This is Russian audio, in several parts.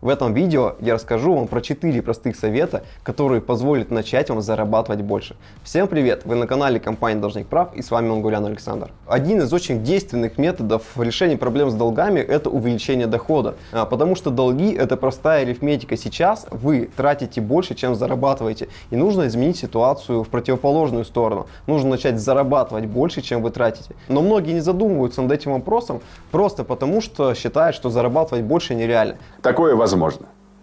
В этом видео я расскажу вам про 4 простых совета, которые позволят начать вам зарабатывать больше. Всем привет! Вы на канале компании Должник Прав и с вами Мангулян Александр. Один из очень действенных методов решения проблем с долгами это увеличение дохода. А, потому что долги это простая арифметика. Сейчас вы тратите больше, чем зарабатываете. И нужно изменить ситуацию в противоположную сторону. Нужно начать зарабатывать больше, чем вы тратите. Но многие не задумываются над этим вопросом просто потому, что считают, что зарабатывать больше нереально. Такое возможно.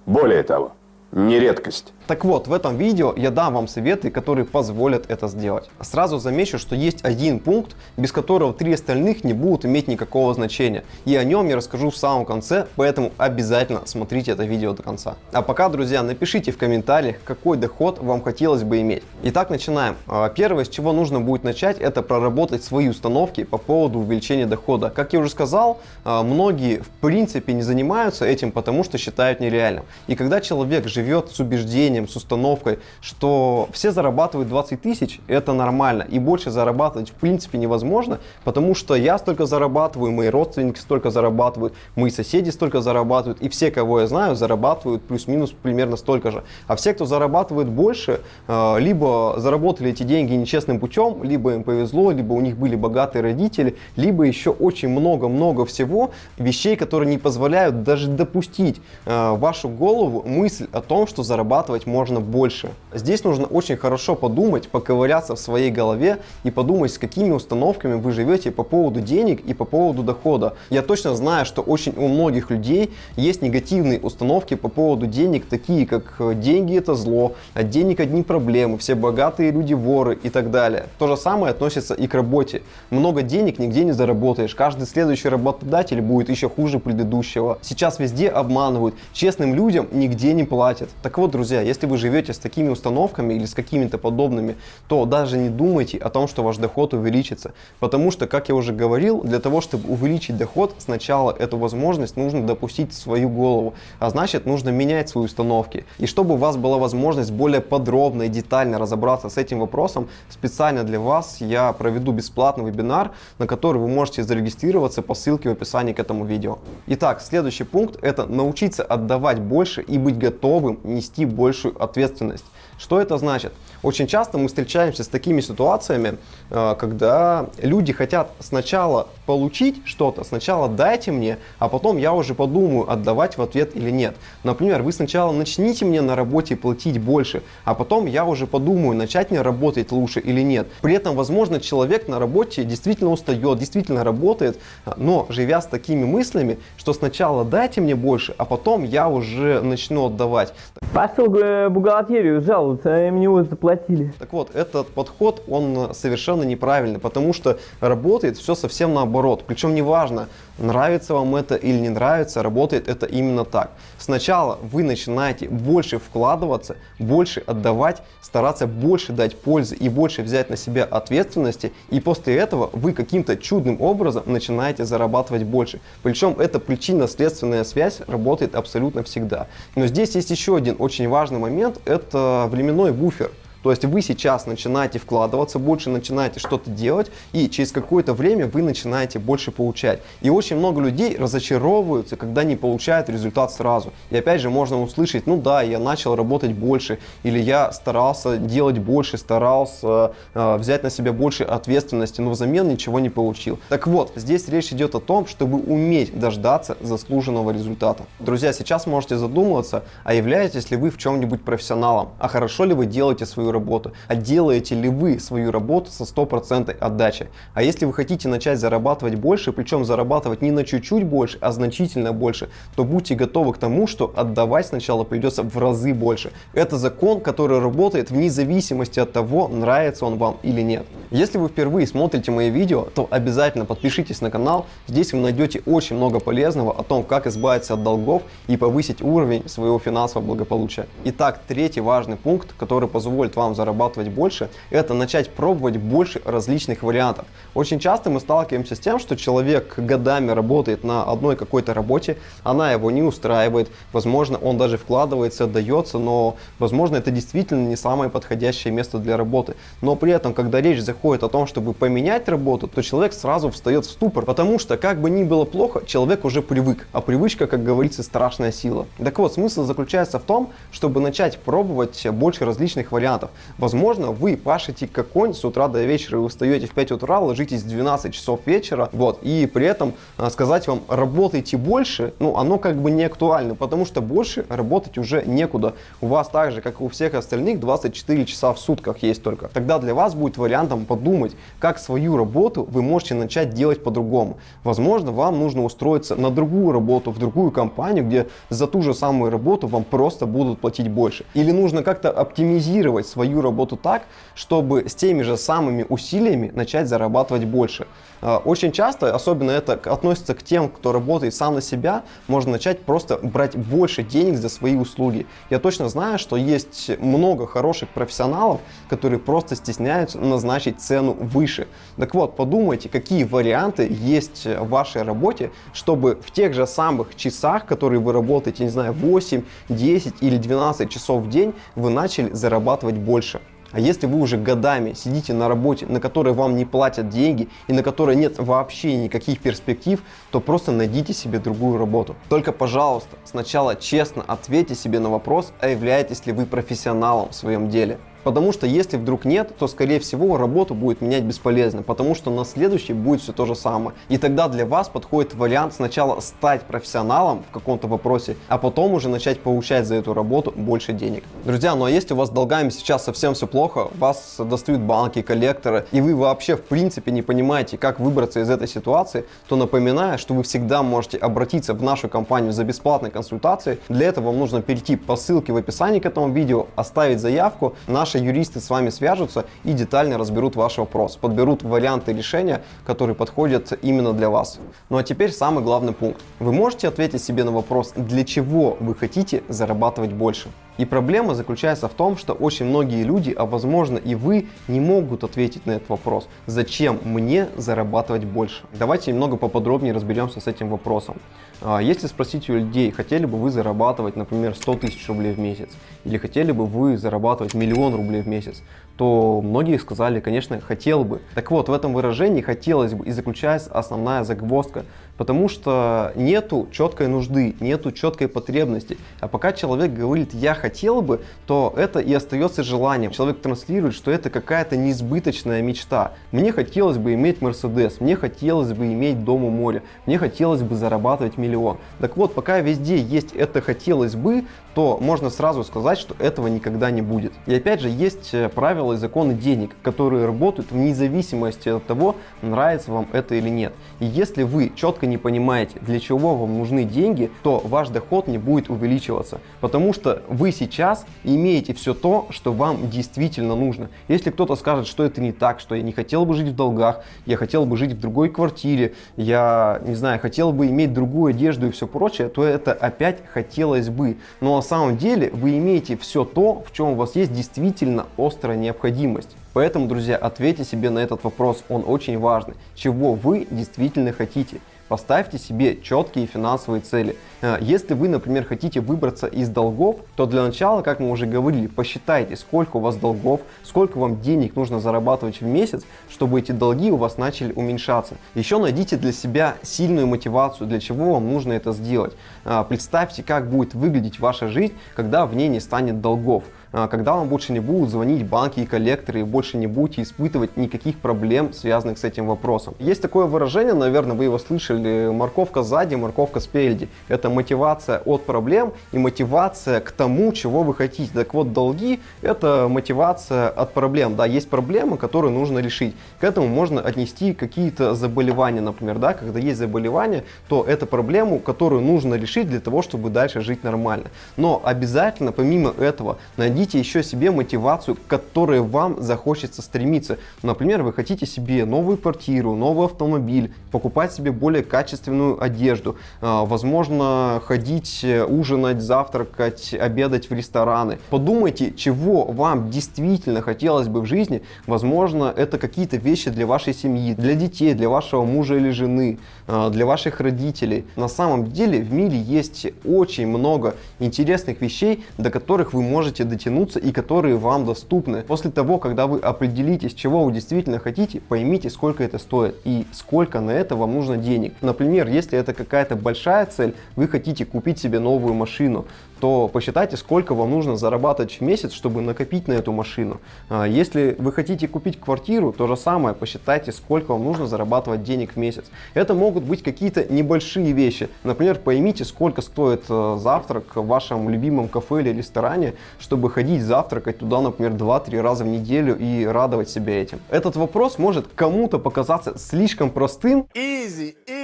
Более того, не редкость. Так вот, в этом видео я дам вам советы, которые позволят это сделать. Сразу замечу, что есть один пункт, без которого три остальных не будут иметь никакого значения. И о нем я расскажу в самом конце, поэтому обязательно смотрите это видео до конца. А пока, друзья, напишите в комментариях, какой доход вам хотелось бы иметь. Итак, начинаем. А, первое, с чего нужно будет начать, это проработать свои установки по поводу увеличения дохода. Как я уже сказал, а, многие в принципе не занимаются этим, потому что считают нереальным. И когда человек живет с убеждением, с установкой, что все зарабатывают 20 тысяч, это нормально. И больше зарабатывать в принципе невозможно, потому что я столько зарабатываю, мои родственники столько зарабатывают, мои соседи столько зарабатывают, и все, кого я знаю, зарабатывают плюс-минус примерно столько же. А все, кто зарабатывает больше, э, либо заработали эти деньги нечестным путем, либо им повезло, либо у них были богатые родители, либо еще очень много-много всего вещей, которые не позволяют даже допустить э, вашу голову мысль о том, что зарабатывать можно больше. Здесь нужно очень хорошо подумать, поковыряться в своей голове и подумать, с какими установками вы живете по поводу денег и по поводу дохода. Я точно знаю, что очень у многих людей есть негативные установки по поводу денег, такие как э, деньги это зло, от денег одни проблемы, все богатые люди воры и так далее. То же самое относится и к работе. Много денег нигде не заработаешь, каждый следующий работодатель будет еще хуже предыдущего. Сейчас везде обманывают, честным людям нигде не платят. Так вот, друзья, если вы живете с такими установками или с какими-то подобными, то даже не думайте о том, что ваш доход увеличится. Потому что, как я уже говорил, для того, чтобы увеличить доход, сначала эту возможность нужно допустить в свою голову. А значит, нужно менять свои установки. И чтобы у вас была возможность более подробно и детально разобраться с этим вопросом, специально для вас я проведу бесплатный вебинар, на который вы можете зарегистрироваться по ссылке в описании к этому видео. Итак, следующий пункт это научиться отдавать больше и быть готовым нести больше большую ответственность. Что это значит? Очень часто мы встречаемся с такими ситуациями, э, когда люди хотят сначала получить что-то, сначала дайте мне, а потом я уже подумаю, отдавать в ответ или нет. Например, вы сначала начните мне на работе платить больше, а потом я уже подумаю, начать мне работать лучше или нет. При этом, возможно, человек на работе действительно устает, действительно работает, но живя с такими мыслями, что сначала дайте мне больше, а потом я уже начну отдавать. Пошел в бухгалтерию жаловаться, мне уже заплатили заплатили. Так вот, этот подход, он совершенно неправильный, потому что работает все совсем наоборот. Причем неважно, нравится вам это или не нравится, работает это именно так. Сначала вы начинаете больше вкладываться, больше отдавать, стараться больше дать пользы и больше взять на себя ответственности, и после этого вы каким-то чудным образом начинаете зарабатывать больше. Причем эта причинно-следственная связь работает абсолютно всегда. Но здесь есть еще один очень важный момент, это временной буфер. То есть вы сейчас начинаете вкладываться, больше начинаете что-то делать, и через какое-то время вы начинаете больше получать. И очень много людей разочаровываются, когда не получают результат сразу. И опять же можно услышать, ну да, я начал работать больше, или я старался делать больше, старался э, взять на себя больше ответственности, но взамен ничего не получил. Так вот, здесь речь идет о том, чтобы уметь дождаться заслуженного результата. Друзья, сейчас можете задумываться, а являетесь ли вы в чем-нибудь профессионалом, а хорошо ли вы делаете свою работу, а делаете ли вы свою работу со стопроцентной отдачей. А если вы хотите начать зарабатывать больше, причем зарабатывать не на чуть-чуть больше, а значительно больше, то будьте готовы к тому, что отдавать сначала придется в разы больше. Это закон, который работает вне зависимости от того, нравится он вам или нет. Если вы впервые смотрите мои видео, то обязательно подпишитесь на канал. Здесь вы найдете очень много полезного о том, как избавиться от долгов и повысить уровень своего финансового благополучия. Итак, третий важный пункт, который позволит вам вам зарабатывать больше, это начать пробовать больше различных вариантов. Очень часто мы сталкиваемся с тем, что человек годами работает на одной какой-то работе, она его не устраивает, возможно, он даже вкладывается, отдается, но, возможно, это действительно не самое подходящее место для работы. Но при этом, когда речь заходит о том, чтобы поменять работу, то человек сразу встает в ступор, потому что, как бы ни было плохо, человек уже привык, а привычка, как говорится, страшная сила. Так вот, смысл заключается в том, чтобы начать пробовать больше различных вариантов. Возможно, вы пашете как конь с утра до вечера, вы встаете в 5 утра, ложитесь в 12 часов вечера, вот, и при этом а, сказать вам, работайте больше, ну, оно как бы не актуально, потому что больше работать уже некуда. У вас так же, как и у всех остальных, 24 часа в сутках есть только. Тогда для вас будет вариантом подумать, как свою работу вы можете начать делать по-другому. Возможно, вам нужно устроиться на другую работу, в другую компанию, где за ту же самую работу вам просто будут платить больше. Или нужно как-то оптимизировать свою работу так, чтобы с теми же самыми усилиями начать зарабатывать больше. А, очень часто, особенно это относится к тем, кто работает сам на себя, можно начать просто брать больше денег за свои услуги. Я точно знаю, что есть много хороших профессионалов, которые просто стесняются назначить цену выше. Так вот, подумайте, какие варианты есть в вашей работе, чтобы в тех же самых часах, которые вы работаете, не знаю, 8, 10 или 12 часов в день, вы начали зарабатывать больше. А если вы уже годами сидите на работе, на которой вам не платят деньги и на которой нет вообще никаких перспектив, то просто найдите себе другую работу. Только, пожалуйста, сначала честно ответьте себе на вопрос, а являетесь ли вы профессионалом в своем деле. Потому что если вдруг нет, то скорее всего работу будет менять бесполезно, потому что на следующий будет все то же самое. И тогда для вас подходит вариант сначала стать профессионалом в каком-то вопросе, а потом уже начать получать за эту работу больше денег. Друзья, ну а если у вас с долгами сейчас совсем все плохо, вас достают банки, коллекторы, и вы вообще в принципе не понимаете, как выбраться из этой ситуации, то напоминаю, что вы всегда можете обратиться в нашу компанию за бесплатной консультацией. Для этого вам нужно перейти по ссылке в описании к этому видео, оставить заявку. Наши Наши юристы с вами свяжутся и детально разберут ваш вопрос, подберут варианты решения, которые подходят именно для вас. Ну а теперь самый главный пункт. Вы можете ответить себе на вопрос, для чего вы хотите зарабатывать больше. И проблема заключается в том, что очень многие люди, а возможно и вы, не могут ответить на этот вопрос. Зачем мне зарабатывать больше? Давайте немного поподробнее разберемся с этим вопросом. А, если спросить у людей, хотели бы вы зарабатывать, например, 100 тысяч рублей в месяц, или хотели бы вы зарабатывать миллион рублей в месяц, то многие сказали, конечно, хотел бы. Так вот, в этом выражении хотелось бы и заключается основная загвоздка, потому что нету четкой нужды, нету четкой потребности. А пока человек говорит «я хотел бы», то это и остается желанием. Человек транслирует, что это какая-то неизбыточная мечта. Мне хотелось бы иметь Мерседес, мне хотелось бы иметь дом у моря, мне хотелось бы зарабатывать миллион. Так вот, пока везде есть это хотелось бы, то можно сразу сказать, что этого никогда не будет. И опять же, есть э, правила и законы денег, которые работают вне зависимости от того, нравится вам это или нет. И если вы четко не понимаете, для чего вам нужны деньги, то ваш доход не будет увеличиваться, потому что вы сейчас имеете все то, что вам действительно нужно. Если кто-то скажет, что это не так, что я не хотел бы жить в долгах, я хотел бы жить в другой квартире, я, не знаю, хотел бы иметь другую одежду и все прочее, то это опять хотелось бы. Но самом деле вы имеете все то, в чем у вас есть действительно острая необходимость. Поэтому, друзья, ответьте себе на этот вопрос, он очень важный. Чего вы действительно хотите? Поставьте себе четкие финансовые цели. Э, если вы, например, хотите выбраться из долгов, то для начала, как мы уже говорили, посчитайте, сколько у вас долгов, сколько вам денег нужно зарабатывать в месяц, чтобы эти долги у вас начали уменьшаться. Еще найдите для себя сильную мотивацию, для чего вам нужно это сделать. Э, представьте, как будет выглядеть ваша жизнь, когда в ней не станет долгов. А, когда вам больше не будут звонить банки и коллекторы, и больше не будете испытывать никаких проблем, связанных с этим вопросом. Есть такое выражение, наверное, вы его слышали, морковка сзади, морковка спереди. Это мотивация от проблем и мотивация к тому, чего вы хотите. Так вот, долги – это мотивация от проблем. Да, есть проблемы, которые нужно решить. К этому можно отнести какие-то заболевания, например, да, когда есть заболевание, то это проблему, которую нужно решить для того, чтобы дальше жить нормально. Но обязательно, помимо этого, найдите найдите еще себе мотивацию, к которой вам захочется стремиться. Например, вы хотите себе новую квартиру, новый автомобиль, покупать себе более качественную одежду. А, возможно, ходить э, ужинать, завтракать, обедать в рестораны. Подумайте, чего вам действительно хотелось бы в жизни. Возможно, это какие-то вещи для вашей семьи, для детей, для вашего мужа или жены, э, для ваших родителей. На самом деле в мире есть очень много интересных вещей, до которых вы можете дотянуться и которые вам доступны. После того, когда вы определитесь, чего вы действительно хотите, поймите, сколько это стоит и сколько на это вам нужно денег. Например, если это какая-то большая цель, вы хотите купить себе новую машину, то посчитайте, сколько вам нужно зарабатывать в месяц, чтобы накопить на эту машину. А, Если вы хотите купить квартиру, то же самое, посчитайте, сколько вам нужно зарабатывать денег в месяц. Это могут быть какие-то небольшие вещи. Например, поймите, сколько стоит э, завтрак в вашем любимом кафе или ресторане, чтобы ходить завтракать туда, например, 2-3 раза в неделю и радовать себя этим. Этот вопрос может кому-то показаться слишком простым, Easy, easy.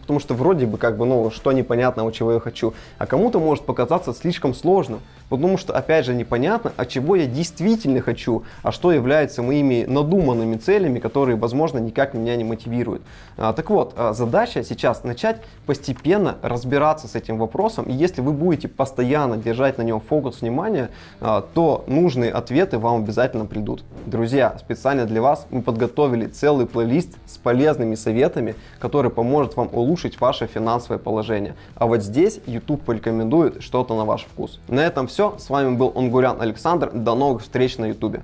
Потому что вроде бы как бы, ну, что непонятного, чего я хочу, а кому-то может показаться слишком сложным, потому что, опять же, непонятно, а чего я действительно хочу, а что является моими надуманными целями, которые, возможно, никак меня не мотивируют. А, так вот, а, задача сейчас начать постепенно разбираться с этим вопросом, и если вы будете постоянно держать на нем фокус внимания, а, то нужные ответы вам обязательно придут. Друзья, специально для вас мы подготовили целый плейлист с полезными советами, который поможет вам улучшить ваше финансовое положение. А вот здесь YouTube порекомендует что-то на ваш вкус. На этом все. С вами был Онгурян Александр. До новых встреч на YouTube.